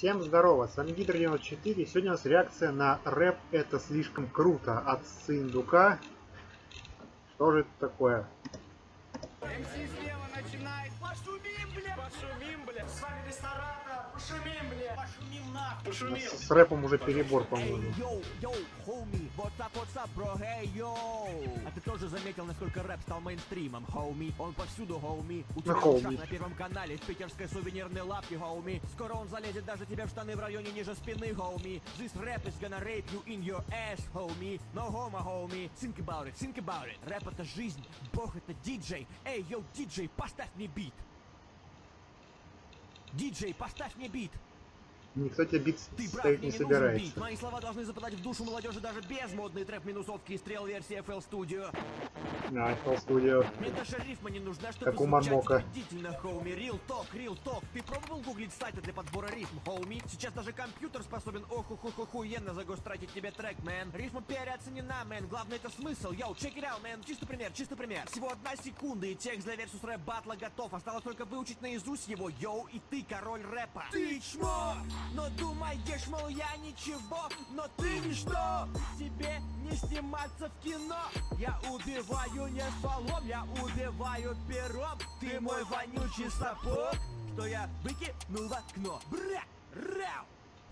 Всем здорово, с вами Гидр 94. Сегодня у нас реакция на рэп «Это слишком круто» от Сындука. Что же это такое? MC слева начинает. Пошумим! Пошумим, бля! С вами ресторатор! Пошумим, бля! Пошумим нахуй! Пошумим! С рэпом уже перебор, по-моему. Эй, yo, yo, homie, what up, what's up, bro, эй, yo. А ты тоже заметил, насколько рэп стал мейнстримом, homie? Он повсюду, homie. У тебя шаг на первом канале, в питерской сувенирной лавке, homie. Скоро он залезет даже тебе в штаны в районе ниже спины, homie. This rap is gonna rape you in your ass, homie. No homo, homie. Think about it, think about it. Рэп это жизнь, бог это диджей. Эй, yo, диджей, поставь мне бит. Диджей, поставь мне бит. Никто тебе бит Ты мне не собирается. Мои слова должны западать в душу молодежи даже без модной трэп-минусовки и стрел версии FL Studio. На, FL Studio. Мне даже рифма не нужна, чтобы Как у Мармока. убедительно, homie. Real talk, real talk. Ты пробовал гуглить сайты для подбора рифм, homie? Сейчас даже компьютер способен оху ху ху хуенно за ghostwrite ить тебе трек, man. Рифма переоценена, man. Главное это смысл. Yo, check it out, man. Чисто пример, чисто пример. Всего одна секунда и текст для Versus рэп батла готов. Осталось только выучить наизусть его. Yo, и ты король рэпа. Ты чмо! Но думаешь, мол, я ничего, но ты ничто. Тебе не сниматься в кино. Я убиваю не стволом, я убиваю пером. Ты мой вонючий сапог, что я выкинул в окно. Бра! Рау!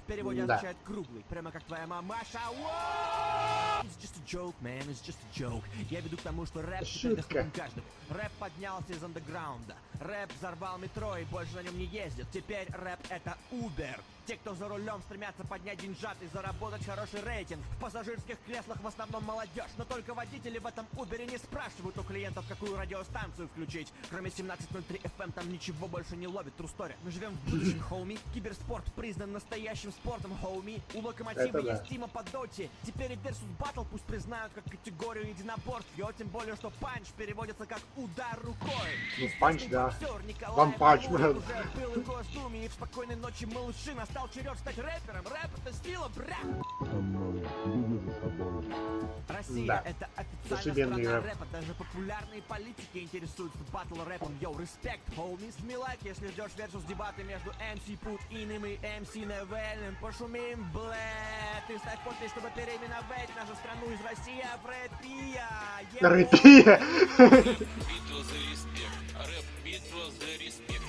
В переводе Да. означает круглый, прямо как твоя мамаша. Воу! It's just a joke, man, it's just a joke. Я веду к тому, что рэп Шутка. Рэп поднялся из андеграунда. Рэп взорвал метро и больше на нем не ездит. Теперь рэп это Uber. Те, кто за рулем стремятся поднять деньжат и заработать хороший рейтинг. В пассажирских креслах в основном молодежь. Но только водители в этом Uber не спрашивают у клиентов, какую радиостанцию включить. Кроме 1703 FM там ничего больше не ловит. Story. Мы живем в будущем, homie. Киберспорт признан настоящим спортом, homie. У локомотива да. есть Тима по доте. Теперь и Versus Battle пусть признают как категорию единоборств. Yo, тем более, что панч переводится как удар рукой. Ну, панч, да. Амуров Man. уже был в Госдуме, и в спокойной ночи малыши настал черед стать рэпером. Рэп это сила, bra! Россия Да. это Зашибенный официальная страна рэп. рэпа. Даже популярные политики интересуются батл рэпом. Yo, респект. Жми лайк, если ждешь Versus дебаты между MC Путиным и MC Навальным. Пошумим, блэ. Ты ставь подпись, чтобы переименовать нашу страну из России в рэпия. Рэпия. Битва за респект, рэп,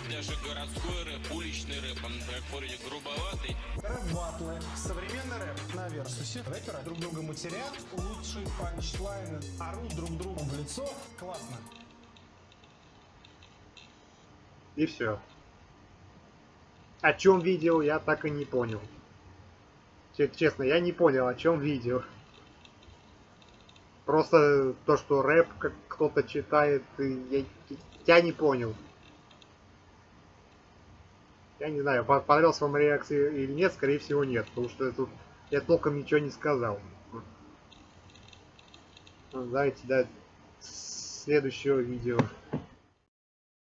Даже городской рэп, уличный рэп, он так вроде грубоватый Рэп-батлы. Современный рэп на версусе. Рэперы друг друга матерят, лучшие панчлайны, орут друг другу в лицо. Классно. И все. О чем видео, я так и не понял. Че- Честно, я не понял, о чем видео. Просто то, что рэп как кто-то читает, и я, я не понял. Я не знаю, по- понравилась вам реакция или нет, скорее всего нет, потому что тут я толком ничего не сказал. Ну, Давайте до следующего видео.